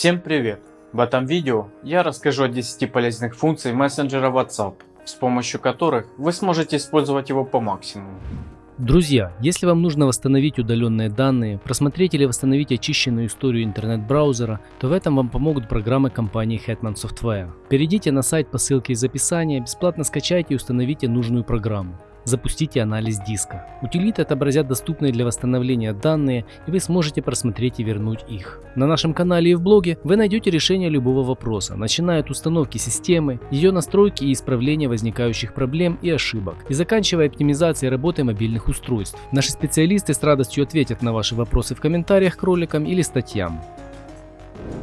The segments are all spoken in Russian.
Всем привет! В этом видео я расскажу о 10 полезных функций мессенджера WhatsApp, с помощью которых вы сможете использовать его по максимуму. Друзья, если вам нужно восстановить удаленные данные, просмотреть или восстановить очищенную историю интернет-браузера, то в этом вам помогут программы компании Hetman Software. Перейдите на сайт по ссылке из описания, бесплатно скачайте и установите нужную программу. Запустите анализ диска. Утилиты отобразят доступные для восстановления данные и вы сможете просмотреть и вернуть их. На нашем канале и в блоге вы найдете решение любого вопроса, начиная от установки системы, ее настройки и исправления возникающих проблем и ошибок, и заканчивая оптимизацией работы мобильных устройств. Наши специалисты с радостью ответят на ваши вопросы в комментариях к роликам или статьям.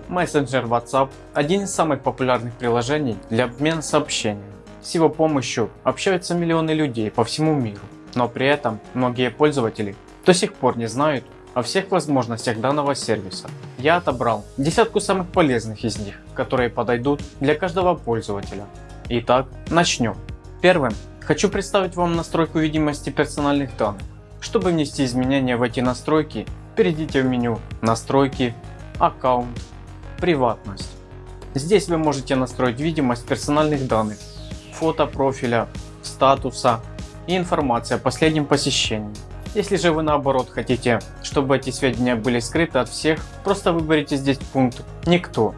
Мессенджер WhatsApp – один из самых популярных приложений для обмена сообщениями. С его помощью общаются миллионы людей по всему миру, но при этом многие пользователи до сих пор не знают о всех возможностях данного сервиса. Я отобрал десятку самых полезных из них, которые подойдут для каждого пользователя. Итак, начнем. Первым хочу представить вам настройку видимости персональных данных. Чтобы внести изменения в эти настройки, перейдите в меню «Настройки», «Аккаунт», «Приватность». Здесь вы можете настроить видимость персональных данных фото профиля, статуса и информация о последнем посещении. Если же вы наоборот хотите, чтобы эти сведения были скрыты от всех, просто выберите здесь пункт «Никто».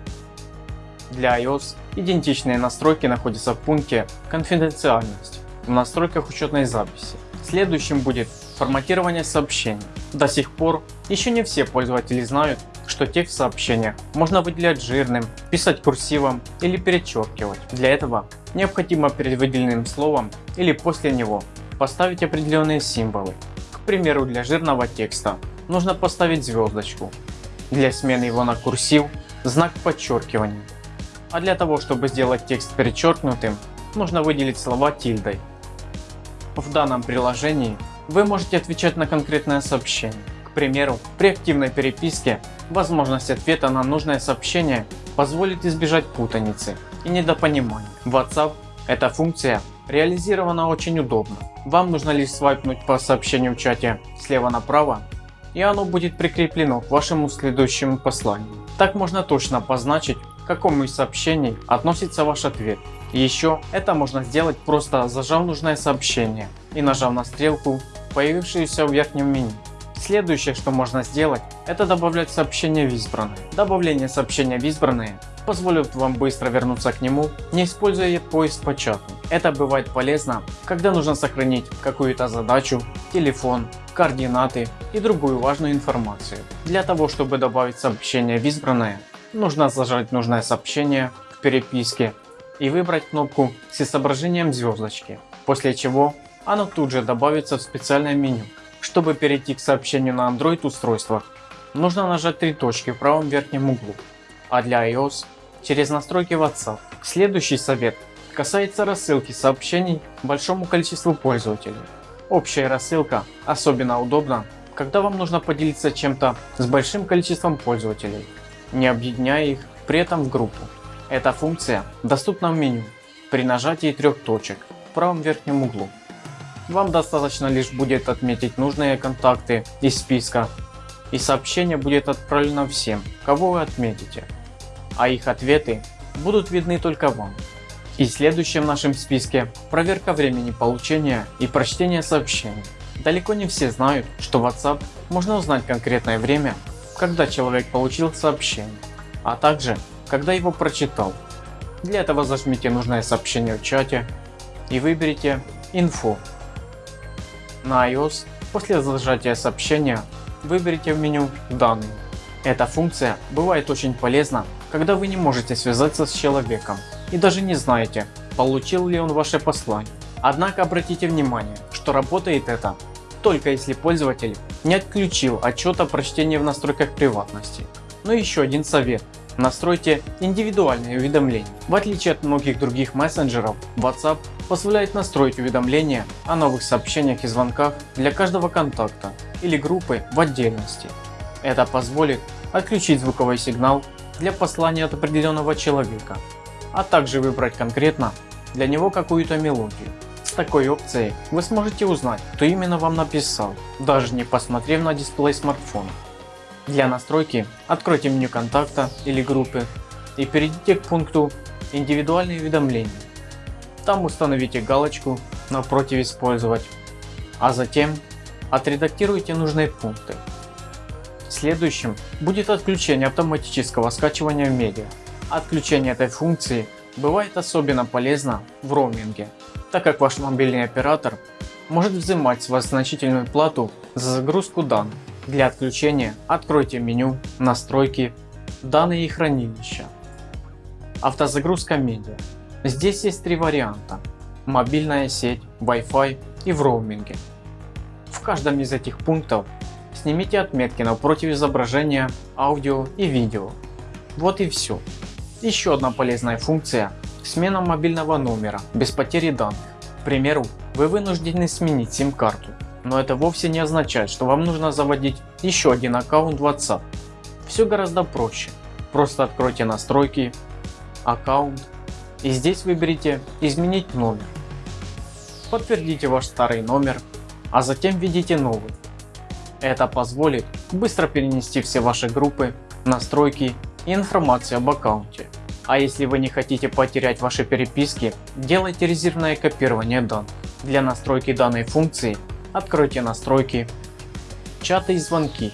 Для iOS идентичные настройки находятся в пункте «Конфиденциальность» в настройках учетной записи. Следующим будет форматирование сообщений. До сих пор еще не все пользователи знают, что текст сообщения можно выделять жирным, писать курсивом или перечеркивать. Для этого необходимо перед выделенным словом или после него поставить определенные символы. К примеру для жирного текста нужно поставить звездочку, для смены его на курсив знак подчеркивания. А для того чтобы сделать текст перечеркнутым нужно выделить слова тильдой. В данном приложении вы можете отвечать на конкретное сообщение. К примеру, при активной переписке возможность ответа на нужное сообщение позволит избежать путаницы и недопонимания. WhatsApp эта функция реализована очень удобно. Вам нужно лишь свайпнуть по сообщению в чате слева направо и оно будет прикреплено к вашему следующему посланию. Так можно точно обозначить к какому из сообщений относится ваш ответ. Еще это можно сделать просто зажав нужное сообщение и нажав на стрелку появившуюся в верхнем меню. Следующее что можно сделать это добавлять сообщение в избранное. Добавление сообщения в избранное позволит вам быстро вернуться к нему не используя поиск по чату. Это бывает полезно когда нужно сохранить какую-то задачу, телефон, координаты и другую важную информацию. Для того чтобы добавить сообщение в избранное нужно зажать нужное сообщение в переписке и выбрать кнопку с изображением звездочки, после чего оно тут же добавится в специальное меню. Чтобы перейти к сообщению на Android устройствах, нужно нажать три точки в правом верхнем углу, а для iOS через настройки WhatsApp. Следующий совет касается рассылки сообщений большому количеству пользователей. Общая рассылка особенно удобна, когда вам нужно поделиться чем-то с большим количеством пользователей, не объединяя их при этом в группу. Эта функция доступна в меню при нажатии трех точек в правом верхнем углу. Вам достаточно лишь будет отметить нужные контакты из списка и сообщение будет отправлено всем, кого вы отметите, а их ответы будут видны только вам. И следующем в нашем списке проверка времени получения и прочтения сообщений. Далеко не все знают, что в WhatsApp можно узнать конкретное время, когда человек получил сообщение, а также когда его прочитал. Для этого зажмите нужное сообщение в чате и выберите «Инфо». На iOS после зажатия сообщения выберите в меню «Данные». Эта функция бывает очень полезна, когда вы не можете связаться с человеком и даже не знаете, получил ли он ваше послание. Однако обратите внимание, что работает это только если пользователь не отключил отчет о прочтении в настройках приватности. Но еще один совет Настройте индивидуальные уведомления. В отличие от многих других мессенджеров, WhatsApp позволяет настроить уведомления о новых сообщениях и звонках для каждого контакта или группы в отдельности. Это позволит отключить звуковой сигнал для послания от определенного человека, а также выбрать конкретно для него какую-то мелодию. С такой опцией вы сможете узнать, кто именно вам написал, даже не посмотрев на дисплей смартфона. Для настройки откройте меню контакта или группы и перейдите к пункту индивидуальные уведомления. Там установите галочку напротив использовать, а затем отредактируйте нужные пункты. Следующим будет отключение автоматического скачивания медиа. Отключение этой функции бывает особенно полезно в роуминге, так как ваш мобильный оператор может взимать с вас значительную плату за загрузку данных. Для отключения откройте меню «Настройки», «Данные и хранилища», «Автозагрузка медиа». Здесь есть три варианта – мобильная сеть, Wi-Fi и в роуминге. В каждом из этих пунктов снимите отметки напротив изображения, аудио и видео. Вот и все. Еще одна полезная функция – смена мобильного номера без потери данных. К примеру, вы вынуждены сменить сим-карту, но это вовсе не означает, что вам нужно заводить еще один аккаунт WhatsApp. Все гораздо проще. Просто откройте настройки, аккаунт и здесь выберите изменить номер. Подтвердите ваш старый номер, а затем введите новый. Это позволит быстро перенести все ваши группы, настройки и информацию об аккаунте. А если вы не хотите потерять ваши переписки, делайте резервное копирование данных. Для настройки данной функции откройте настройки, чаты и звонки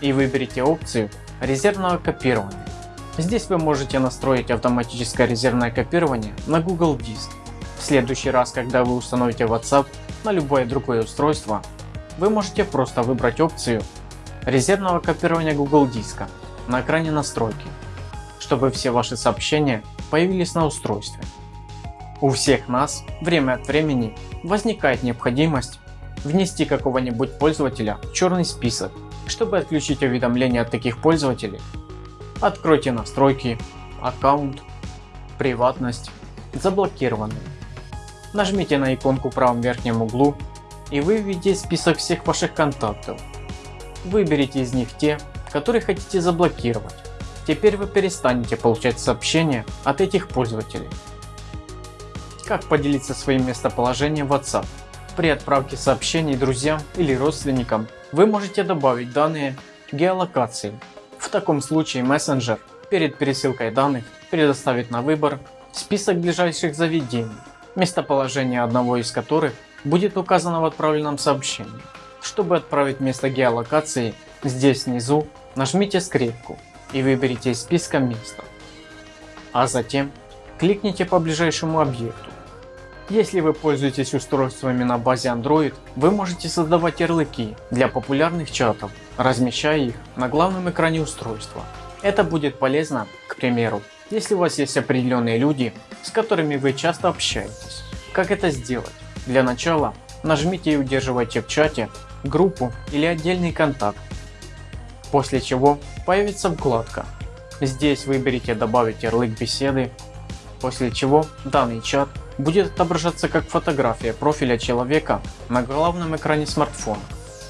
и выберите опцию резервного копирования. Здесь вы можете настроить автоматическое резервное копирование на Google Диск. В следующий раз, когда вы установите WhatsApp на любое другое устройство, вы можете просто выбрать опцию резервного копирования Google Диска на экране настройки, чтобы все ваши сообщения появились на устройстве. У всех нас время от времени возникает необходимость внести какого-нибудь пользователя в черный список. Чтобы отключить уведомления от таких пользователей, откройте настройки, аккаунт, приватность, заблокированный. Нажмите на иконку в правом верхнем углу и вы введите список всех ваших контактов. Выберите из них те, которые хотите заблокировать. Теперь вы перестанете получать сообщения от этих пользователей. Как поделиться своим местоположением в WhatsApp? При отправке сообщений друзьям или родственникам вы можете добавить данные геолокации. В таком случае мессенджер перед пересылкой данных предоставит на выбор список ближайших заведений, местоположение одного из которых будет указано в отправленном сообщении. Чтобы отправить место геолокации, здесь внизу нажмите скрепку и выберите из списка место. А затем кликните по ближайшему объекту. Если вы пользуетесь устройствами на базе Android, вы можете создавать ярлыки для популярных чатов, размещая их на главном экране устройства. Это будет полезно, к примеру, если у вас есть определенные люди, с которыми вы часто общаетесь. Как это сделать? Для начала нажмите и удерживайте в чате группу или отдельный контакт, после чего появится вкладка. Здесь выберите добавить ярлык беседы, после чего данный чат будет отображаться как фотография профиля человека на главном экране смартфона.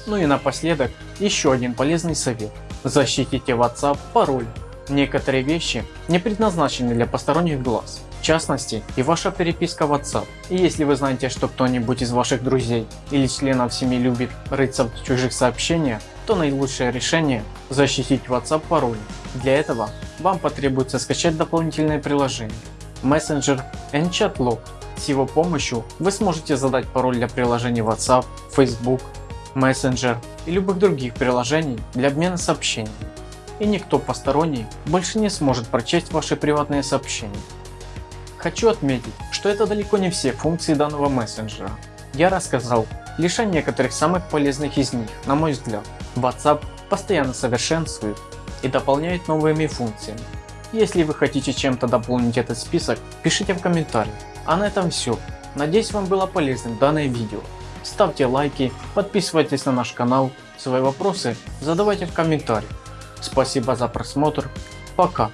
Ну и напоследок еще один полезный совет. Защитите WhatsApp пароль. Некоторые вещи не предназначены для посторонних глаз. В частности и ваша переписка WhatsApp. И если вы знаете, что кто-нибудь из ваших друзей или членов семьи любит рыться в чужих сообщениях, то наилучшее решение защитить WhatsApp пароль. Для этого вам потребуется скачать дополнительное приложение Messenger Enchat С его помощью вы сможете задать пароль для приложений WhatsApp, Facebook, Messenger и любых других приложений для обмена сообщениями. И никто посторонний больше не сможет прочесть ваши приватные сообщения. Хочу отметить, что это далеко не все функции данного мессенджера. Я рассказал лишь о некоторых самых полезных из них, на мой взгляд. WhatsApp постоянно совершенствует и дополняет новыми функциями. Если вы хотите чем-то дополнить этот список, пишите в комментариях. А на этом все. Надеюсь вам было полезным данное видео. Ставьте лайки, подписывайтесь на наш канал, свои вопросы задавайте в комментариях. Спасибо за просмотр, пока.